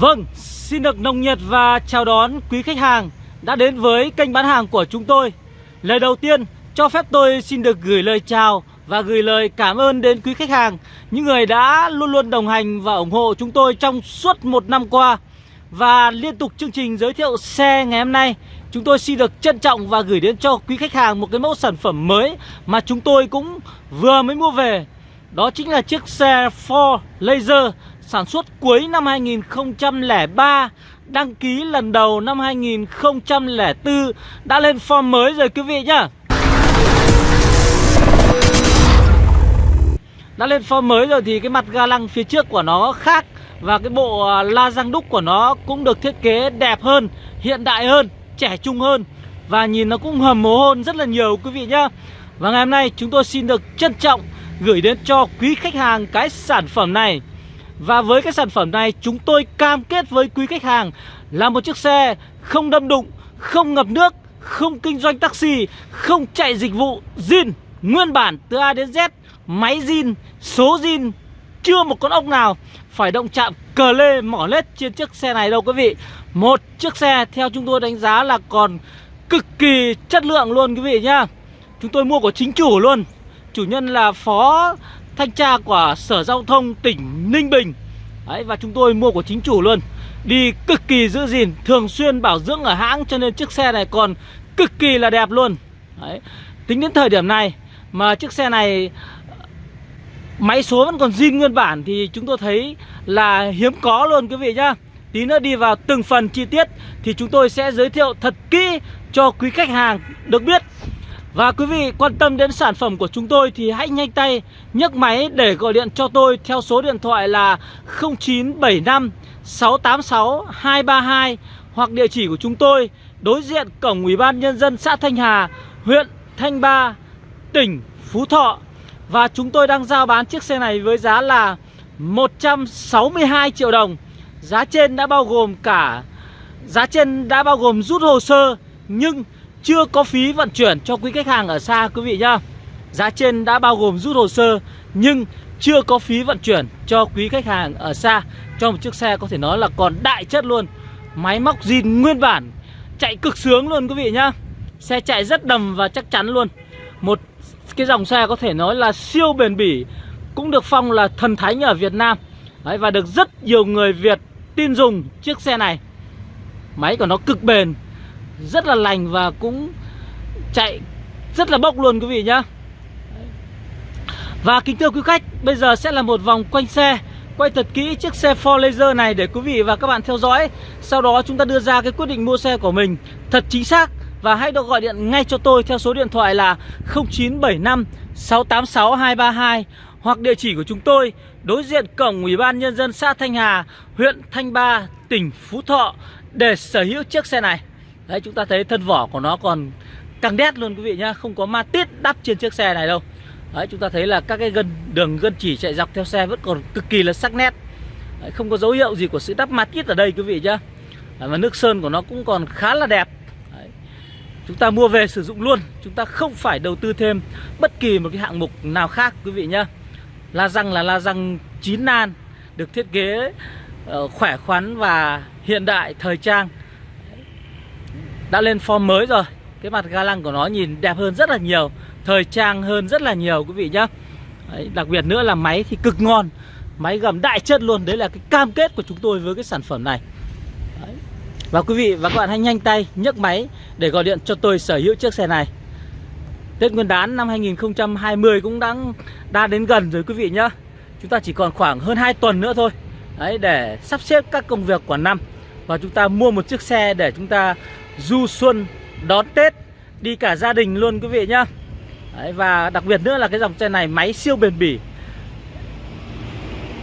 Vâng, xin được nồng nhiệt và chào đón quý khách hàng đã đến với kênh bán hàng của chúng tôi. Lời đầu tiên, cho phép tôi xin được gửi lời chào và gửi lời cảm ơn đến quý khách hàng, những người đã luôn luôn đồng hành và ủng hộ chúng tôi trong suốt một năm qua. Và liên tục chương trình giới thiệu xe ngày hôm nay, chúng tôi xin được trân trọng và gửi đến cho quý khách hàng một cái mẫu sản phẩm mới mà chúng tôi cũng vừa mới mua về. Đó chính là chiếc xe Ford Laser sản xuất cuối năm 2003 Đăng ký lần đầu năm 2004 Đã lên form mới rồi quý vị nhá. Đã lên form mới rồi thì cái mặt ga lăng phía trước của nó khác Và cái bộ à, la răng đúc của nó cũng được thiết kế đẹp hơn Hiện đại hơn, trẻ trung hơn Và nhìn nó cũng hầm mồ hôn rất là nhiều quý vị nhá. Và ngày hôm nay chúng tôi xin được trân trọng gửi đến cho quý khách hàng cái sản phẩm này và với cái sản phẩm này chúng tôi cam kết với quý khách hàng là một chiếc xe không đâm đụng, không ngập nước, không kinh doanh taxi, không chạy dịch vụ zin nguyên bản từ A đến Z, máy zin, số zin, chưa một con ốc nào phải động chạm cờ lê mỏ lết trên chiếc xe này đâu quý vị. Một chiếc xe theo chúng tôi đánh giá là còn cực kỳ chất lượng luôn quý vị nhá. Chúng tôi mua của chính chủ luôn. Chủ nhân là phó thanh tra của Sở Giao thông tỉnh Ninh Bình. Đấy, Và chúng tôi mua của chính chủ luôn. Đi cực kỳ giữ gìn Thường xuyên bảo dưỡng ở hãng Cho nên chiếc xe này còn cực kỳ là đẹp luôn. Đấy. Tính đến thời điểm này Mà chiếc xe này Máy số vẫn còn zin nguyên bản Thì chúng tôi thấy là hiếm có luôn quý vị nhá. Tí nữa đi vào từng phần chi tiết Thì chúng tôi sẽ giới thiệu thật kỹ cho quý khách hàng được biết và quý vị quan tâm đến sản phẩm của chúng tôi thì hãy nhanh tay nhấc máy để gọi điện cho tôi theo số điện thoại là 0975 686 232 hoặc địa chỉ của chúng tôi đối diện cổng Ủy ban Nhân dân xã Thanh Hà, huyện Thanh Ba, tỉnh Phú Thọ. Và chúng tôi đang giao bán chiếc xe này với giá là 162 triệu đồng. Giá trên đã bao gồm cả Giá trên đã bao gồm rút hồ sơ Nhưng chưa có phí vận chuyển cho quý khách hàng ở xa quý vị nhá. Giá trên đã bao gồm rút hồ sơ Nhưng chưa có phí vận chuyển cho quý khách hàng ở xa. Cho một chiếc xe có thể nói là còn đại chất luôn. Máy móc zin nguyên bản Chạy cực sướng luôn quý vị nhá. Xe chạy rất đầm và chắc chắn luôn. Một cái dòng xe có thể nói là siêu bền bỉ Cũng được phong là thần thánh ở Việt Nam. Đấy, Và được rất nhiều người Việt tin dùng chiếc xe này. Máy của nó cực bền rất là lành và cũng chạy rất là bốc luôn quý vị nhá. Và kính thưa quý khách Bây giờ sẽ là một vòng quanh xe Quay thật kỹ chiếc xe Ford Laser này để quý vị và các bạn theo dõi. Sau đó chúng ta đưa ra cái quyết định mua xe của mình Thật chính xác Và hãy được gọi điện ngay cho tôi theo số điện thoại là 0975 686 232 Hoặc địa chỉ của chúng tôi Đối diện cổng Ủy ban Nhân dân xã Thanh Hà Huyện Thanh Ba, tỉnh Phú Thọ Để sở hữu chiếc xe này. Đấy chúng ta thấy thân vỏ của nó còn căng đét luôn quý vị nhá Không có ma tiết đắp trên chiếc xe này đâu. Đấy chúng ta thấy là các cái gân đường gân chỉ chạy dọc theo xe vẫn còn cực kỳ là sắc nét. Đấy, Không có dấu hiệu gì của sự đắp ma tiết ở đây quý vị nhá. Đấy, Và nước sơn của nó cũng còn khá là đẹp. Đấy. Chúng ta mua về sử dụng luôn Chúng ta không phải đầu tư thêm bất kỳ một cái hạng mục nào khác quý vị nhá. La răng là la răng chín nan Được thiết kế uh, khỏe khoắn và hiện đại thời trang đã lên form mới rồi. Cái mặt ga lăng của nó nhìn đẹp hơn rất là nhiều thời trang hơn rất là nhiều quý vị nhá. Đấy, đặc biệt nữa là máy thì cực ngon máy gầm đại chất luôn. Đấy là cái cam kết của chúng tôi với cái sản phẩm này. Đấy. và quý vị và các bạn hãy nhanh tay nhấc máy để gọi điện cho tôi sở hữu chiếc xe này. Tết Nguyên đán năm 2020 cũng đang đã đến gần rồi quý vị nhá. Chúng ta chỉ còn khoảng hơn 2 tuần nữa thôi. Đấy để sắp xếp các công việc của năm. Và chúng ta mua một chiếc xe để chúng ta du xuân đón Tết đi cả gia đình luôn quý vị nhá. Đấy, Và đặc biệt nữa là cái dòng xe này máy siêu bền bỉ.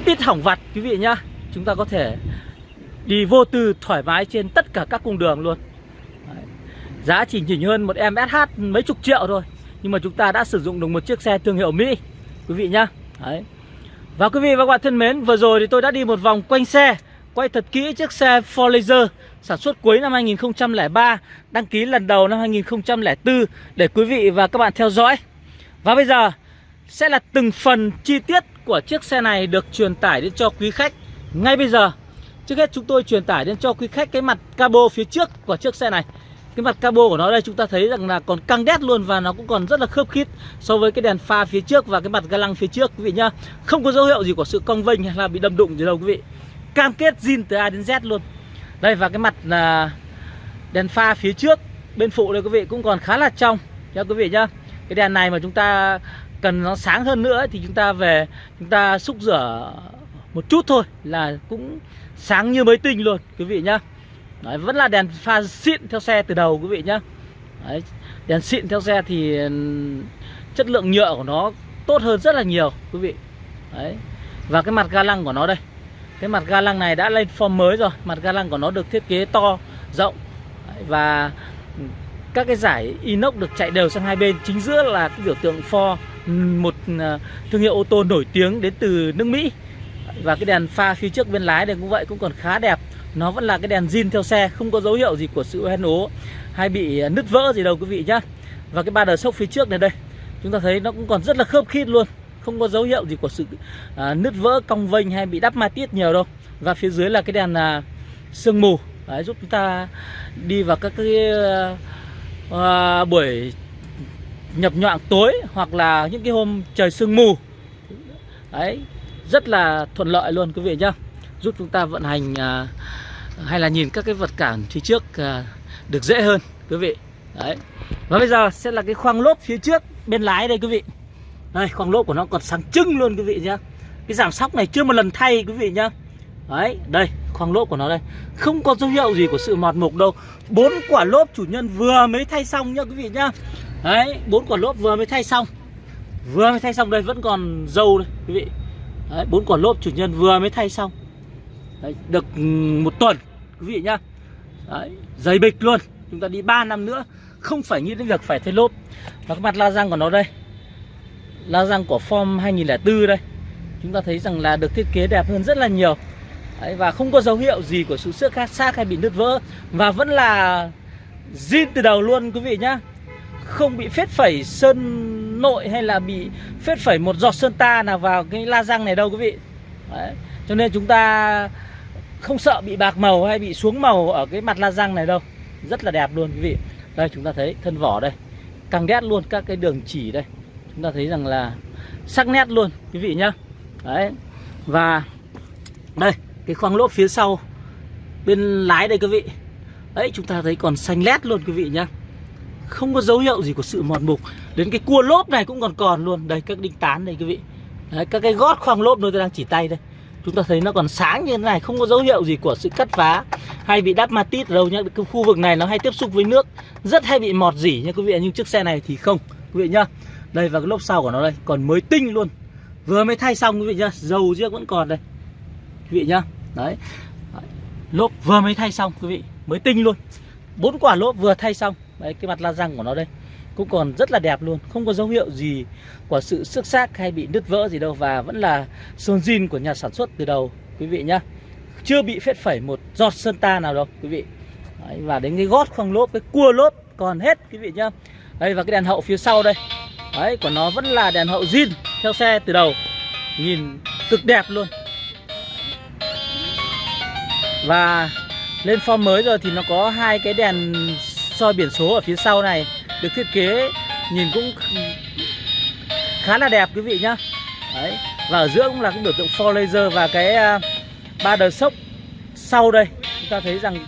Ít hỏng vặt quý vị nhá. Chúng ta có thể đi vô tư thoải mái trên tất cả các cung đường luôn. Đấy. Giá chỉ nhỉnh hơn một em SH mấy chục triệu thôi Nhưng mà chúng ta đã sử dụng được một chiếc xe thương hiệu Mỹ Quý vị nhá. Đấy. Và quý vị và các bạn thân mến Vừa rồi thì tôi đã đi một vòng quanh xe. Quay thật kỹ chiếc xe Ford Laser sản xuất cuối năm 2003, đăng ký lần đầu năm 2004 để quý vị và các bạn theo dõi. Và bây giờ sẽ là từng phần chi tiết của chiếc xe này được truyền tải đến cho quý khách ngay bây giờ. Trước hết chúng tôi truyền tải đến cho quý khách cái mặt cabo phía trước của chiếc xe này Cái mặt cabo của nó đây chúng ta thấy rằng là còn căng đét luôn Và nó cũng còn rất là khớp khít so với cái đèn pha phía trước và cái mặt ga lăng phía trước quý vị nhá Không có dấu hiệu gì của sự cong vênh hay là bị đâm đụng gì đâu quý vị Cam kết zin từ A đến Z luôn. Đây và cái mặt là đèn pha phía trước bên phụ đây quý vị cũng còn khá là trong nha quý vị nhá. Cái đèn này mà chúng ta cần nó sáng hơn nữa thì chúng ta về chúng ta xúc rửa một chút thôi là cũng sáng như mới tinh luôn quý vị nhá. Đấy, vẫn là đèn pha xịn theo xe từ đầu quý vị nhá. Đấy, đèn xịn theo xe thì chất lượng nhựa của nó tốt hơn rất là nhiều quý vị. Đấy. và cái mặt ga lăng của nó đây cái mặt ga lăng này đã lên form mới rồi. Mặt ga lăng của nó được thiết kế to, rộng. Và các cái giải inox được chạy đều sang hai bên. Chính giữa là cái biểu tượng Ford một à, thương hiệu ô tô nổi tiếng đến từ nước Mỹ. Và cái đèn pha phía trước bên lái này cũng vậy, cũng còn khá đẹp. Nó vẫn là cái đèn zin theo xe, không có dấu hiệu gì của sự hoen ố hay bị nứt vỡ gì đâu quý vị nhá. Và cái ba đờ sốc phía trước này đây, chúng ta thấy nó cũng còn rất là khớp khít luôn không có dấu hiệu gì của sự à, nứt vỡ cong vênh hay bị đắp ma tiết nhiều đâu. Và phía dưới là cái đèn à, sương mù. Đấy, giúp chúng ta đi vào các cái à, buổi nhập nhọn tối hoặc là những cái hôm trời sương mù. Đấy rất là thuận lợi luôn quý vị nhá. Giúp chúng ta vận hành à, hay là nhìn các cái vật cản phía trước à, được dễ hơn quý vị. Đấy. Và bây giờ sẽ là cái khoang lốp phía trước bên lái đây quý vị đây khoang lốp của nó còn sáng trưng luôn quý vị nhá. Cái giảm sóc này chưa một lần thay quý vị nhá. Đấy đây khoang lốp của nó đây. Không có dấu hiệu gì của sự mọt mục đâu. Bốn quả lốp chủ nhân vừa mới thay xong nhá quý vị nhá. Đấy bốn quả lốp vừa mới thay xong. Vừa mới thay xong đây vẫn còn dâu đây quý vị. Đấy bốn quả lốp chủ nhân vừa mới thay xong. Đấy, được một tuần quý vị nhá. Đấy dày bịch luôn. Chúng ta đi 3 năm nữa không phải nghĩ đến việc phải thay lốp. Và cái mặt la răng của nó đây la răng của form 2004 đây. Chúng ta thấy rằng là được thiết kế đẹp hơn rất là nhiều. Đấy, và không có dấu hiệu gì của sự xước khác xác hay bị nứt vỡ. Và vẫn là zin từ đầu luôn quý vị nhá. Không bị phết phẩy sơn nội hay là bị phết phẩy một giọt sơn ta nào vào cái la răng này đâu quý vị. Đấy. cho nên chúng ta không sợ bị bạc màu hay bị xuống màu ở cái mặt la răng này đâu. Rất là đẹp luôn quý vị. Đây chúng ta thấy thân vỏ đây. Căng đét luôn các cái đường chỉ đây chúng ta thấy rằng là sắc nét luôn quý vị nhá. Đấy và đây cái khoang lốp phía sau bên lái đây quý vị. Đấy chúng ta thấy còn xanh lét luôn quý vị nhá. Không có dấu hiệu gì của sự mòn mục. Đến cái cua lốp này cũng còn còn luôn. Đây các đinh tán đây quý vị. Đấy, các cái gót khoang lốp nơi tôi đang chỉ tay đây. Chúng ta thấy nó còn sáng như thế này không có dấu hiệu gì của sự cắt phá hay bị đắp matit đâu nhá. Cái khu vực này nó hay tiếp xúc với nước rất hay bị mọt dỉ nha quý vị nhưng chiếc xe này thì không quý vị nhá đây và cái lốp sau của nó đây còn mới tinh luôn. Vừa mới thay xong quý vị nhá dầu riêng vẫn còn đây. Quý vị nhá đấy. Lốp vừa mới thay xong quý vị mới tinh luôn. Bốn quả lốp vừa thay xong. Đấy cái mặt la răng của nó đây cũng còn rất là đẹp luôn. Không có dấu hiệu gì của sự xước xác hay bị nứt vỡ gì đâu và vẫn là sơn zin của nhà sản xuất từ đầu quý vị nhá. Chưa bị phết phẩy một giọt sơn ta nào đâu quý vị. Đấy, và đến cái gót khoang lốp cái cua lốp còn hết quý vị nhá. Đây và cái đèn hậu phía sau đây đấy, của nó vẫn là đèn hậu zin, theo xe từ đầu. Nhìn cực đẹp luôn. Và lên form mới rồi thì nó có hai cái đèn soi biển số ở phía sau này được thiết kế, nhìn cũng khá là đẹp, quý vị nhá. Đấy. Và ở giữa cũng là cái biểu tượng for laser và cái à, ba đờ sốc sau đây. Chúng ta thấy rằng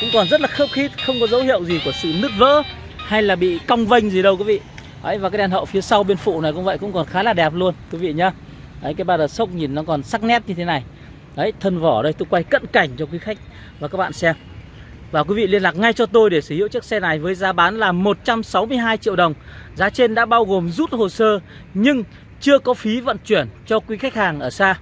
cũng còn rất là khớp khít, không có dấu hiệu gì của sự nứt vỡ hay là bị cong vênh gì đâu, quý vị. Đấy, và cái đèn hậu phía sau bên phụ này cũng vậy cũng còn khá là đẹp luôn quý vị nhá. Đấy, cái ba đợt sốc nhìn nó còn sắc nét như thế này. Đấy, thân vỏ đây tôi quay cận cảnh cho quý khách và các bạn xem. Và quý vị liên lạc ngay cho tôi để sở hữu chiếc xe này với giá bán là 162 triệu đồng. Giá trên đã bao gồm rút hồ sơ nhưng chưa có phí vận chuyển cho quý khách hàng ở xa.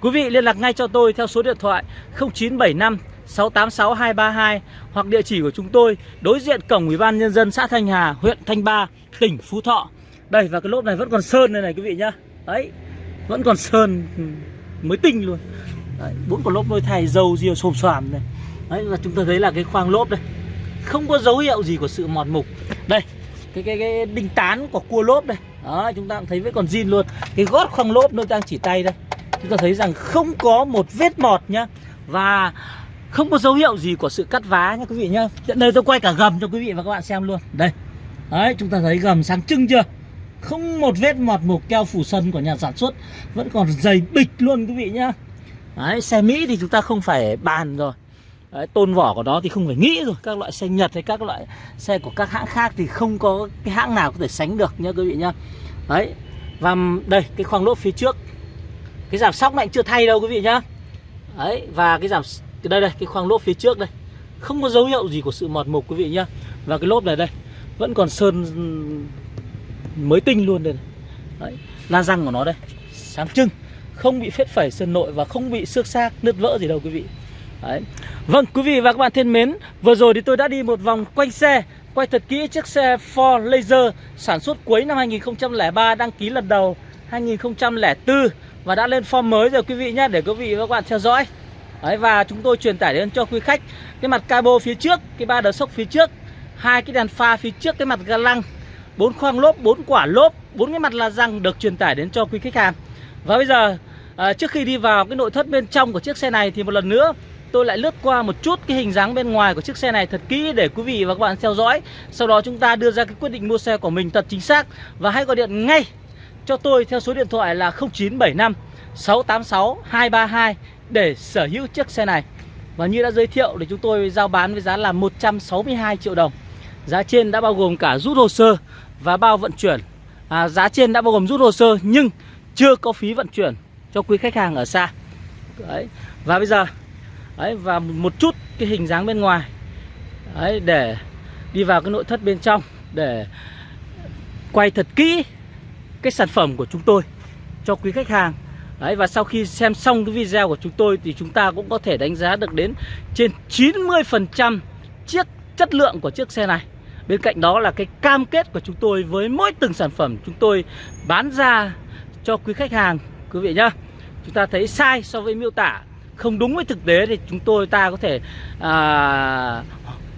Quý vị liên lạc ngay cho tôi theo số điện thoại 0975 686 232 hoặc địa chỉ của chúng tôi đối diện cổng Ủy ban nhân dân xã Thanh Hà, huyện Thanh Ba, tỉnh Phú Thọ. Đây và cái lốp này vẫn còn sơn đây này quý vị nhá. Đấy, vẫn còn sơn ừ, mới tinh luôn. Đấy, bốn con lốp đôi thay dầu riêu xồm xoàm này. Đấy và chúng ta thấy là cái khoang lốp đây. Không có dấu hiệu gì của sự mòn mục. Đây, cái cái cái đinh tán của cua lốp đây. Đó, chúng ta cũng thấy vẫn còn zin luôn. Cái gót khoang lốp nó đang chỉ tay đây. Chúng ta thấy rằng không có một vết mọt nhá Và không có dấu hiệu gì của sự cắt vá nha quý vị nhá. Hiện đây tôi quay cả gầm cho quý vị và các bạn xem luôn. Đây. Đấy chúng ta thấy gầm sáng trưng chưa? Không một vết mọt mục keo phủ sân của nhà sản xuất. Vẫn còn dày bịch luôn quý vị nhá. Đấy xe Mỹ thì chúng ta không phải bàn rồi. Đấy, tôn vỏ của nó thì không phải nghĩ rồi. Các loại xe Nhật hay các loại xe của các hãng khác Thì không có cái hãng nào có thể sánh được nhá quý vị nhá. Đấy Và đây cái khoang lốp phía trước. Cái giảm sóc này chưa thay đâu quý vị nhá. Đấy và cái giảm đây đây cái khoang lốp phía trước đây. Không có dấu hiệu gì của sự mọt mục quý vị nhá. Và cái lốp này đây Vẫn còn sơn mới tinh luôn đây này. Đấy, la răng của nó đây Sáng trưng. Không bị phết phẩy sơn nội và không bị xước xác nứt vỡ gì đâu quý vị. Đấy. Vâng quý vị và các bạn thân mến Vừa rồi thì tôi đã đi một vòng quanh xe Quay thật kỹ chiếc xe Ford Laser Sản xuất cuối năm 2003 Đăng ký lần đầu 2004 Và đã lên form mới rồi quý vị nhé Để quý vị và các bạn theo dõi. Đấy, Và chúng tôi truyền tải đến cho quý khách Cái mặt cabo phía trước Cái ba đờ sốc phía trước hai cái đèn pha phía trước cái mặt ga lăng bốn khoang lốp bốn quả lốp bốn cái mặt la răng được truyền tải đến cho quý khách hàng. Và bây giờ à, trước khi đi vào cái nội thất bên trong của chiếc xe này thì một lần nữa tôi lại lướt qua một chút cái hình dáng bên ngoài của chiếc xe này thật kỹ để quý vị và các bạn theo dõi. Sau đó chúng ta đưa ra cái quyết định mua xe của mình thật chính xác và hãy gọi điện ngay cho tôi theo số điện thoại là 0975 686 232 để sở hữu chiếc xe này. Và như đã giới thiệu thì chúng tôi giao bán với giá là 162 triệu đồng. Giá trên đã bao gồm cả rút hồ sơ và bao vận chuyển. À, Giá trên đã bao gồm rút hồ sơ nhưng chưa có phí vận chuyển cho quý khách hàng ở xa. Đấy. Và bây giờ đấy, và một chút cái hình dáng bên ngoài. Đấy, để đi vào cái nội thất bên trong để quay thật kỹ cái sản phẩm của chúng tôi cho quý khách hàng. Đấy, và sau khi xem xong cái video của chúng tôi thì chúng ta cũng có thể đánh giá được đến trên 90% chiếc chất lượng của chiếc xe này. Bên cạnh đó là cái cam kết của chúng tôi với mỗi từng sản phẩm chúng tôi bán ra cho quý khách hàng quý vị nhá. Chúng ta thấy sai so với miêu tả không đúng với thực tế thì chúng tôi ta có thể à,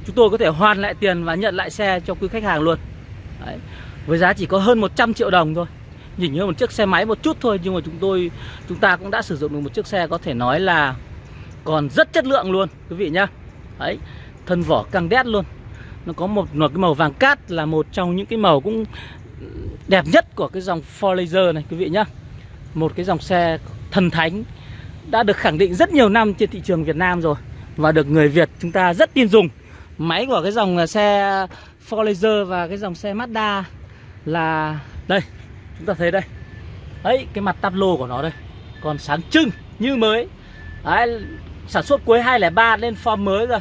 chúng tôi có thể hoàn lại tiền và nhận lại xe cho quý khách hàng luôn. Đấy. với giá chỉ có hơn 100 triệu đồng thôi nhìn như một chiếc xe máy một chút thôi nhưng mà chúng tôi chúng ta cũng đã sử dụng được một chiếc xe có thể nói là còn rất chất lượng luôn quý vị nhá. Đấy thân vỏ căng đét luôn. Nó có một, một cái màu vàng cát là một trong những cái màu cũng đẹp nhất của cái dòng Ford Laser này quý vị nhá. Một cái dòng xe thần thánh đã được khẳng định rất nhiều năm trên thị trường Việt Nam rồi và được người Việt chúng ta rất tin dùng. Máy của cái dòng xe Ford Laser và cái dòng xe Mazda là đây chúng ta thấy đây. Ấy cái mặt tắp lô của nó đây còn sáng trưng như mới. Đấy, sản xuất cuối 2003 lên form mới rồi.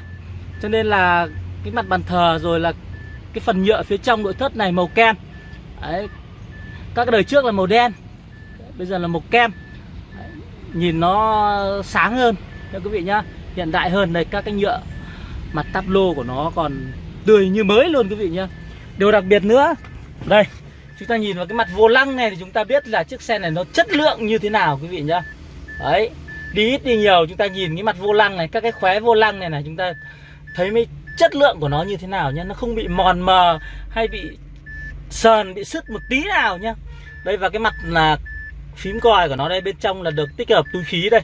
Cho nên là cái mặt bàn thờ rồi là cái phần nhựa phía trong nội thất này màu kem. Đấy các đời trước là màu đen bây giờ là màu kem. Đấy. nhìn nó sáng hơn nha quý vị nhá. Hiện đại hơn đây các cái nhựa mặt tắp lô của nó còn tươi như mới luôn quý vị nhá. Điều đặc biệt nữa đây chúng ta nhìn vào cái mặt vô lăng này thì chúng ta biết là chiếc xe này nó chất lượng như thế nào, quý vị nhá. Đấy, đi ít đi nhiều, chúng ta nhìn cái mặt vô lăng này, các cái khóe vô lăng này này, chúng ta thấy mới chất lượng của nó như thế nào nhá. Nó không bị mòn mờ hay bị sờn, bị sứt một tí nào nhá. Đây, và cái mặt là phím còi của nó đây, bên trong là được tích hợp túi khí đây.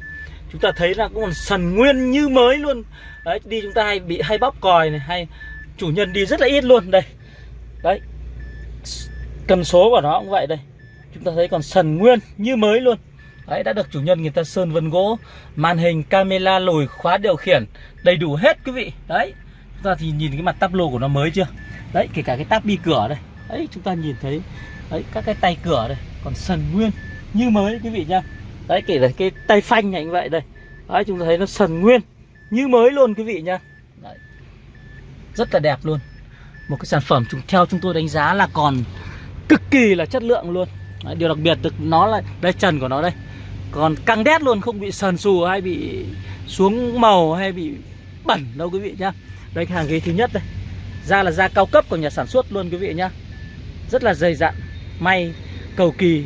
Chúng ta thấy là cũng còn sần nguyên như mới luôn. Đấy, đi chúng ta hay bị, hay bóp còi này, hay chủ nhân đi rất là ít luôn, đây. Đấy cần số của nó cũng vậy đây. Chúng ta thấy còn sần nguyên như mới luôn. Đấy, đã được chủ nhân người ta sơn vân gỗ, màn hình, camera lùi khóa điều khiển đầy đủ hết quý vị. Đấy, chúng ta thì nhìn cái mặt tắp lô của nó mới chưa? Đấy, kể cả cái tắp bi cửa đây. Đấy, chúng ta nhìn thấy, đấy, các cái tay cửa đây, còn sần nguyên như mới quý vị nhá. Đấy, kể cả cái tay phanh này như vậy đây. Đấy, chúng ta thấy nó sần nguyên như mới luôn quý vị nhá. Đấy. rất là đẹp luôn. Một cái sản phẩm chúng, theo chúng tôi đánh giá là còn cực kỳ là chất lượng luôn. Đấy, điều đặc biệt được nó là đây trần của nó đây. Còn căng đét luôn không bị sần sù hay bị xuống màu hay bị bẩn đâu quý vị nhá. Đây cái hàng ghế thứ nhất đây. Da là da cao cấp của nhà sản xuất luôn quý vị nhá. Rất là dày dặn May cầu kỳ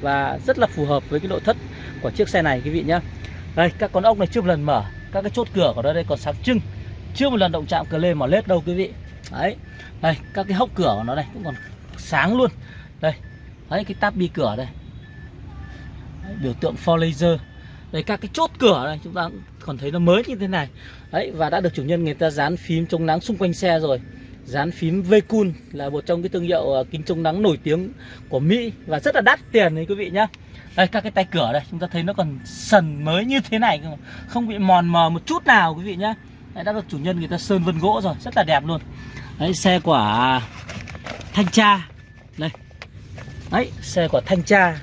Và rất là phù hợp với cái nội thất của chiếc xe này quý vị nhá. Đây các con ốc này chưa một lần mở Các cái chốt cửa của nó đây còn sáng trưng. Chưa một lần động chạm cờ lê mỏ lết đâu quý vị. Đấy Đây các cái hốc cửa của nó đây cũng còn sáng luôn. Đây Đấy cái táp bi cửa đây. Đấy, Biểu tượng for laser. Đây các cái chốt cửa này chúng ta còn thấy nó mới như thế này. Đấy và đã được chủ nhân người ta dán phím chống nắng xung quanh xe rồi. Dán phím Vcool là một trong cái thương hiệu ờ, kính chống nắng nổi tiếng của Mỹ Và rất là đắt tiền đấy quý vị nhá. Đây các cái tay cửa đây chúng ta thấy nó còn sần mới như thế này cơ mà. Không bị mòn mờ một chút nào quý vị nhá. Đấy, đã được chủ nhân người ta sơn vân gỗ rồi rất là đẹp luôn. Đấy xe của thanh tra. Đây Đấy xe của thanh tra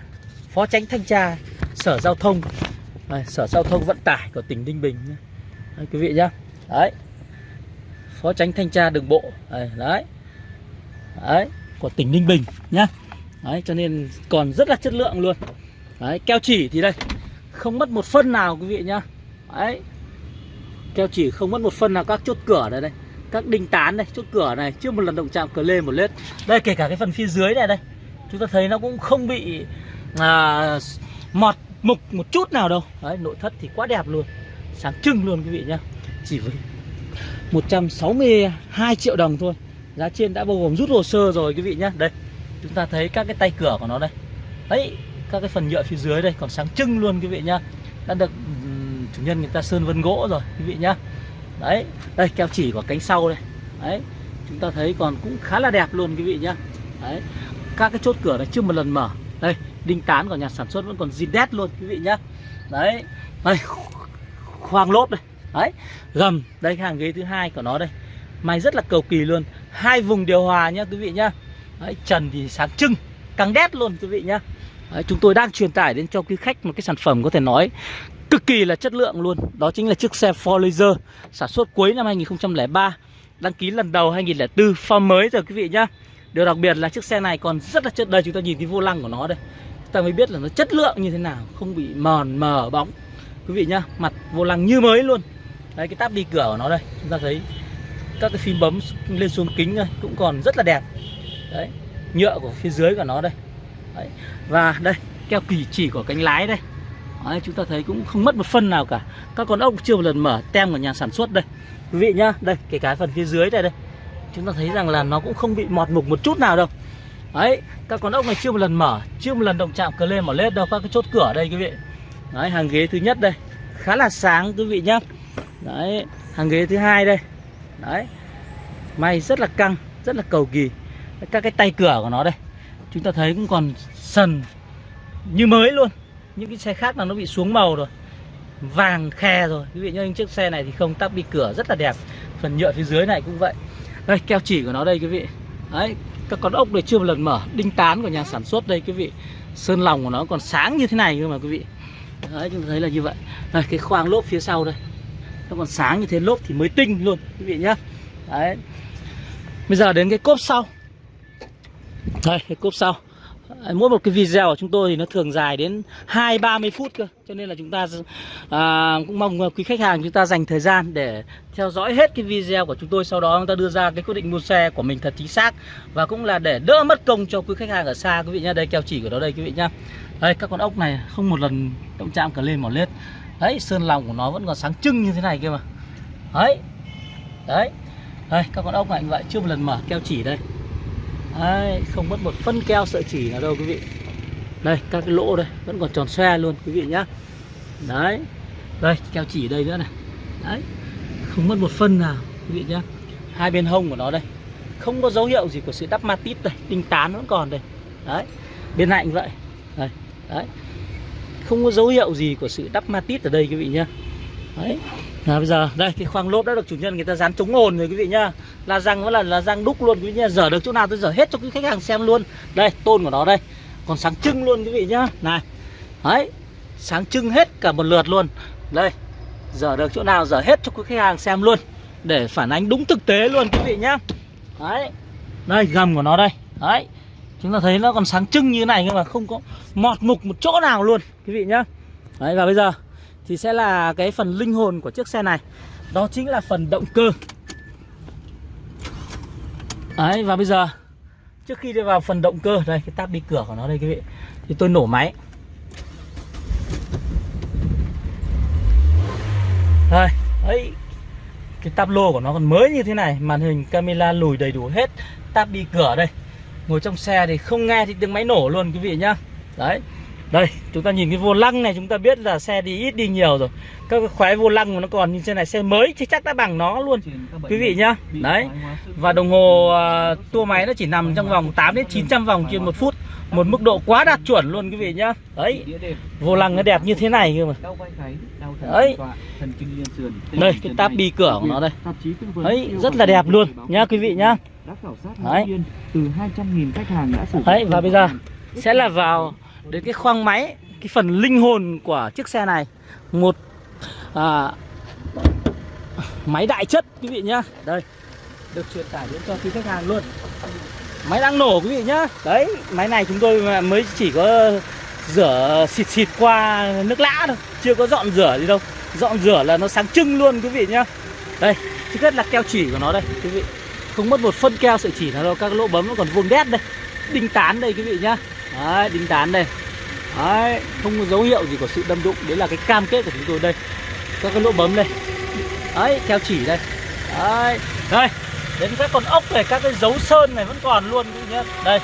Phó tránh thanh tra Sở Giao thông. Đấy, Sở Giao thông Vận tải của tỉnh Ninh Bình. Đấy, quý vị nhá. Đấy. Phó tránh thanh tra đường bộ. Đấy, đấy. đấy Của tỉnh Ninh Bình nhá. Đấy cho nên còn rất là chất lượng luôn. Đấy keo chỉ thì đây Không mất một phân nào quý vị nhá. Đấy. Keo chỉ không mất một phân nào các chốt cửa đây đây. Các đinh tán đây, chốt cửa này Chưa một lần động chạm cửa lê một lết. Đây kể cả cái phần phía dưới này đây Chúng ta thấy nó cũng không bị à, Mọt mục một chút nào đâu. Đấy nội thất thì quá đẹp luôn Sáng trưng luôn quý vị nhá. Chỉ với 162 triệu đồng thôi Giá trên đã bao gồm rút hồ sơ rồi quý vị nhá. Đây chúng ta thấy các cái tay cửa của nó đây. Đấy các cái phần nhựa phía dưới đây còn sáng trưng luôn quý vị nhá. Đã được chủ nhân người ta sơn vân gỗ rồi quý vị nhá. Đấy đây keo chỉ của cánh sau đây. Đấy chúng ta thấy còn cũng khá là đẹp luôn quý vị nhá. Đấy các cái chốt cửa này chưa một lần mở. Đây đinh tán của nhà sản xuất vẫn còn zin đét luôn quý vị nhá. Đấy đây khoang lốp đây. Đấy gầm đây cái hàng ghế thứ hai của nó đây. May rất là cầu kỳ luôn. Hai vùng điều hòa nhá quý vị nhá. Đấy, trần thì sáng trưng căng đét luôn quý vị nhá. Đấy, chúng tôi đang truyền tải đến cho quý khách một cái sản phẩm có thể nói cực kỳ là chất lượng luôn. Đó chính là chiếc xe Ford Laser sản xuất cuối năm 2003 đăng ký lần đầu 2004 form mới rồi quý vị nhá. Điều đặc biệt là chiếc xe này còn rất là chất, đây chúng ta nhìn cái vô lăng của nó đây. Chúng ta mới biết là nó chất lượng như thế nào, không bị mòn, mờ, bóng. Quý vị nhá, mặt vô lăng như mới luôn. Đấy, cái táp đi cửa của nó đây, chúng ta thấy các cái phím bấm lên xuống kính đây cũng còn rất là đẹp. Đấy, nhựa của phía dưới của nó đây. Đấy. và đây, keo kỳ chỉ của cánh lái đây đấy, chúng ta thấy cũng không mất một phân nào cả. Các con ốc chưa một lần mở tem của nhà sản xuất đây. Quý vị nhá đây kể cả phần phía dưới đây đây. Chúng ta thấy rằng là nó cũng không bị mọt mục một chút nào đâu. Đấy các con ốc này chưa một lần mở chưa một lần động chạm cờ lên mở lết đâu. Các cái chốt cửa đây quý vị. Đấy hàng ghế thứ nhất đây. Khá là sáng quý vị nhá. Đấy hàng ghế thứ hai đây. Đấy. May rất là căng rất là cầu kỳ. Các cái tay cửa của nó đây. Chúng ta thấy cũng còn sần như mới luôn những cái xe khác là nó bị xuống màu rồi. Vàng khe rồi. Quý vị nhớ những chiếc xe này thì không, tắp bị cửa rất là đẹp. Phần nhựa phía dưới này cũng vậy. Đây, keo chỉ của nó đây, quý vị. Đấy, các con ốc này chưa một lần mở. Đinh tán của nhà sản xuất đây, quý vị. Sơn lòng của nó còn sáng như thế này cơ mà, quý vị. Đấy, chúng ta thấy là như vậy. Đây, cái khoang lốp phía sau đây. Nó còn sáng như thế, lốp thì mới tinh luôn, quý vị nhá. Đấy. Bây giờ đến cái cốp sau. Đây, cái cốp sau. Ờ, mỗi một cái video của chúng tôi thì nó thường dài đến hai ba mươi phút cơ. Cho nên là chúng ta à, cũng mong quý khách hàng chúng ta dành thời gian để theo dõi hết cái video của chúng tôi sau đó chúng ta đưa ra cái quyết định mua xe của mình thật chính xác. Và cũng là để đỡ mất công cho quý khách hàng ở xa quý vị nhá. Đây keo chỉ của nó đây quý vị nhá. Đây các con ốc này không một lần động chạm cả lên mỏ lết. Đấy sơn lòng của nó vẫn còn sáng trưng như thế này kia mà. Đấy. Đấy. Đây các con ốc này như vậy chưa một lần mở keo chỉ đây đấy, không mất một phân keo sợi chỉ nào đâu quý vị. Đây các cái lỗ đây vẫn còn tròn xoe luôn quý vị nhá. Đấy đây keo chỉ đây nữa này. Đấy không mất một phân nào quý vị nhá. Hai bên hông của nó đây không có dấu hiệu gì của sự đắp matit đây tinh tán vẫn còn đây. Đấy bên này cũng vậy. Đây đấy. Không có dấu hiệu gì của sự đắp matit ở đây quý vị nhá. Đấy là bây giờ, đây, cái khoang lốp đã được chủ nhân người ta dán chống ồn rồi, quý vị nhá. Là răng vẫn là là răng đúc luôn, quý vị nhá. Dở được chỗ nào tôi dở hết cho quý khách hàng xem luôn. Đây, tôn của nó đây. Còn sáng trưng luôn, quý vị nhá. Này, đấy, sáng trưng hết cả một lượt luôn. Đây, dở được chỗ nào dở hết cho quý khách hàng xem luôn. Để phản ánh đúng thực tế luôn, quý vị nhá. Đấy, đây, gầm của nó đây. Đấy, chúng ta thấy nó còn sáng trưng như này, nhưng mà không có mọt mục một chỗ nào luôn, quý vị nhá. Đấy, và bây giờ thì sẽ là cái phần linh hồn của chiếc xe này. Đó chính là phần động cơ. Đấy, và bây giờ, trước khi đi vào phần động cơ, đây, cái tab đi cửa của nó đây, quý vị, thì tôi nổ máy. Đây, ấy, cái tab lô của nó còn mới như thế này, màn hình camera lùi đầy đủ hết, Tab đi cửa đây. Ngồi trong xe thì không nghe thì tiếng máy nổ luôn, quý vị nhá. Đấy. Đây chúng ta nhìn cái vô lăng này chúng ta biết là xe đi ít đi nhiều rồi. Các cái khóe vô lăng mà nó còn như thế này xe mới chứ chắc đã bằng nó luôn. Quý vị nhá. Đấy. Và đồng hồ uh, tua máy nó chỉ nằm trong vòng 8 đến 900 vòng trên một phút. Một mức độ quá đạt chuẩn luôn quý vị nhá. Đấy. Vô lăng nó đẹp như thế này cơ mà. Đấy. Đây cái táp bi cửa của nó đây. Đấy rất là đẹp luôn nhá quý vị nhá. Đấy. từ 200.000 khách hàng đã sử dụng Đấy và bây giờ sẽ là vào đến cái khoang máy cái phần linh hồn của chiếc xe này. Một à, máy đại chất quý vị nhá. Đây được truyền tải đến cho quý khách hàng luôn. Máy đang nổ quý vị nhá. Đấy máy này chúng tôi mới chỉ có rửa xịt xịt qua nước lã thôi chưa có dọn rửa gì đâu. Dọn rửa là nó sáng trưng luôn quý vị nhá. Đây thứ nhất là keo chỉ của nó đây quý vị. Không mất một phân keo sợi chỉ nào đâu các lỗ bấm nó còn vuông đét đây. Đinh tán đây quý vị nhá đấy, đinh tán đây. Đấy, không có dấu hiệu gì của sự đâm đụng. Đấy là cái cam kết của chúng tôi đây. Các cái lỗ bấm đây. Đấy, theo chỉ đây. Đấy. Đây, đến các con ốc này, các cái dấu sơn này vẫn còn luôn, quý vị nhá. Đây.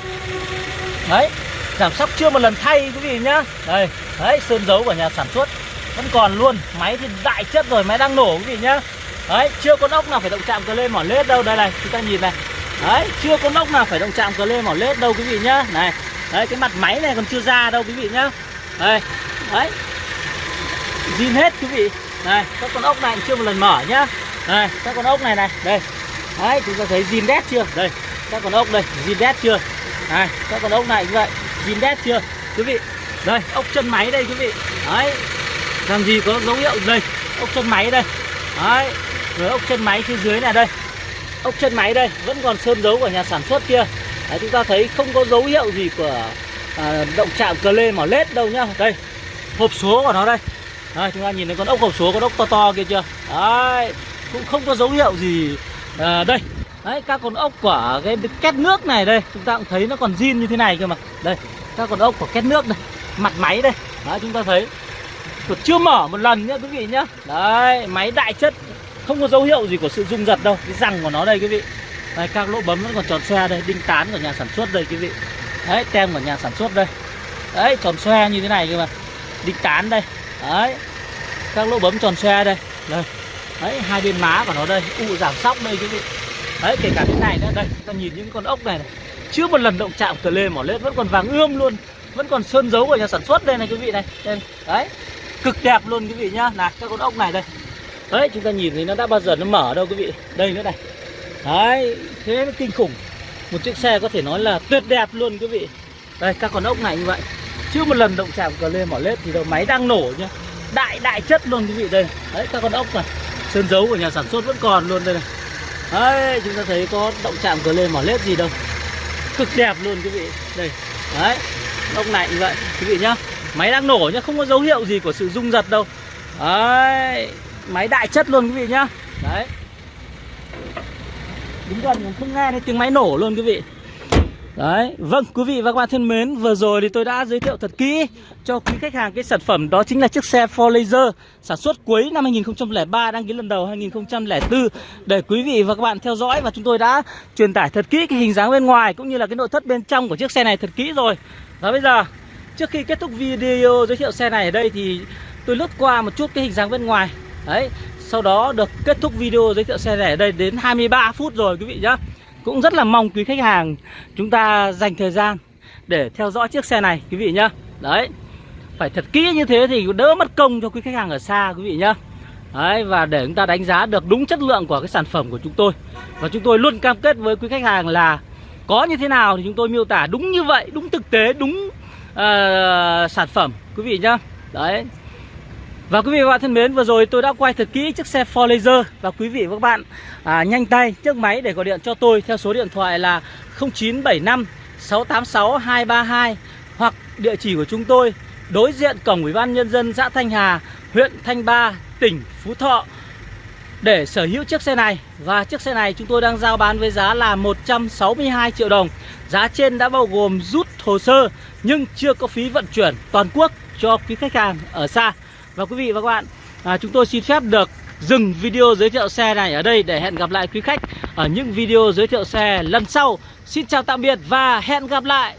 Đấy, giảm sóc chưa một lần thay, quý vị nhá. Đây, đấy, sơn dấu của nhà sản xuất vẫn còn luôn. Máy thì đại chất rồi, máy đang nổ, quý vị nhá. Đấy, chưa con ốc nào phải động chạm cờ lê mỏ lết đâu. Đây này, chúng ta nhìn này. Đấy, chưa con ốc nào phải động chạm cờ lê mỏ lết đâu, quý vị nhá. Này đấy, cái mặt máy này còn chưa ra đâu, quý vị nhá. Đây, đấy. Zin hết, quý vị. Này các con ốc này chưa một lần mở nhá. Đây, các con ốc này này, đây. Đấy, chúng ta thấy zin đét chưa? Đây, các con ốc đây, zin đét chưa? Này, các con ốc này như vậy, zin đét chưa? Quý vị, đây, ốc chân máy đây, quý vị. Đấy, làm gì có dấu hiệu đây? Ốc chân máy đây. Đấy, rồi ốc chân máy phía dưới này đây. Ốc chân máy đây, vẫn còn sơn dấu của nhà sản xuất kia. Đấy, chúng ta thấy không có dấu hiệu gì của à, động chạm cờ lê mỏ lết đâu nhá. Đây hộp số của nó đây. Đấy, chúng ta nhìn thấy con ốc hộp số con ốc to to kia chưa? Đấy cũng không có dấu hiệu gì à, đây. Đấy các con ốc của cái két nước này đây chúng ta cũng thấy nó còn zin như thế này cơ mà. Đây các con ốc của két nước đây mặt máy đây. Đấy chúng ta thấy còn chưa mở một lần nhá quý vị nhá. Đấy máy đại chất không có dấu hiệu gì của sự rung giật đâu. Cái răng của nó đây quý vị đây các lỗ bấm vẫn còn tròn xoe đây đinh tán của nhà sản xuất đây quý vị. Đấy tem của nhà sản xuất đây. Đấy tròn xoe như thế này cơ mà. Đinh tán đây. Đấy các lỗ bấm tròn xoe đây. Đây. Đấy hai bên má của nó đây u giảm sóc đây quý vị. Đấy kể cả cái này nữa. Đây ta nhìn những con ốc này, này. Chưa một lần động chạm cờ lê mỏ lết vẫn còn vàng ươm luôn. Vẫn còn sơn dấu của nhà sản xuất đây này quý vị này. Đây đấy. Cực đẹp luôn quý vị nhá. Là các con ốc này đây. Đấy chúng ta nhìn thấy nó đã bao giờ nó mở đâu quý vị. Đây nữa này đấy, thế nó kinh khủng. Một chiếc xe có thể nói là tuyệt đẹp luôn quý vị. Đây, các con ốc này như vậy. Chưa một lần động chạm cờ lê mỏ lết thì đầu máy đang nổ nhá. Đại đại chất luôn quý vị, đây. Đấy, các con ốc này. Sơn dấu của nhà sản xuất vẫn còn luôn đây này. Đấy, chúng ta thấy có động chạm cờ lê mỏ lết gì đâu. Cực đẹp luôn quý vị. Đây, đấy, ốc này như vậy, quý vị nhá. Máy đang nổ nhá, không có dấu hiệu gì của sự rung giật đâu. Đấy, máy đại chất luôn quý vị nhá. Đấy đứng gần không nghe thấy tiếng máy nổ luôn quý vị. Đấy, vâng quý vị và các bạn thân mến Vừa rồi thì tôi đã giới thiệu thật kỹ cho quý khách hàng cái sản phẩm đó chính là chiếc xe Ford Laser Sản xuất cuối năm 2003, đăng ký lần đầu 2004 Để quý vị và các bạn theo dõi và chúng tôi đã truyền tải thật kỹ cái hình dáng bên ngoài Cũng như là cái nội thất bên trong của chiếc xe này thật kỹ rồi. Và bây giờ, trước khi kết thúc video giới thiệu xe này ở đây thì tôi lướt qua một chút cái hình dáng bên ngoài. Đấy, sau đó được kết thúc video giới thiệu xe này đây đến 23 phút rồi quý vị nhá. Cũng rất là mong quý khách hàng chúng ta dành thời gian để theo dõi chiếc xe này quý vị nhá. Đấy, phải thật kỹ như thế thì đỡ mất công cho quý khách hàng ở xa quý vị nhá. Đấy, và để chúng ta đánh giá được đúng chất lượng của cái sản phẩm của chúng tôi. Và chúng tôi luôn cam kết với quý khách hàng là có như thế nào thì chúng tôi miêu tả đúng như vậy, đúng thực tế, đúng uh, sản phẩm quý vị nhá. Đấy, và quý vị và bạn thân mến, vừa rồi tôi đã quay thật kỹ chiếc xe Ford Laser. Và quý vị và các bạn à, nhanh tay chiếc máy để gọi điện cho tôi theo số điện thoại là 0975 686 232 Hoặc địa chỉ của chúng tôi đối diện cổng Ủy ban Nhân dân xã Thanh Hà, huyện Thanh Ba, tỉnh Phú Thọ. Để sở hữu chiếc xe này Và chiếc xe này chúng tôi đang giao bán với giá là 162 triệu đồng. Giá trên đã bao gồm rút hồ sơ nhưng chưa có phí vận chuyển toàn quốc cho quý khách hàng ở xa và quý vị và các bạn à, Chúng tôi xin phép được dừng video giới thiệu xe này ở đây Để hẹn gặp lại quý khách ở những video giới thiệu xe lần sau. Xin chào tạm biệt và hẹn gặp lại.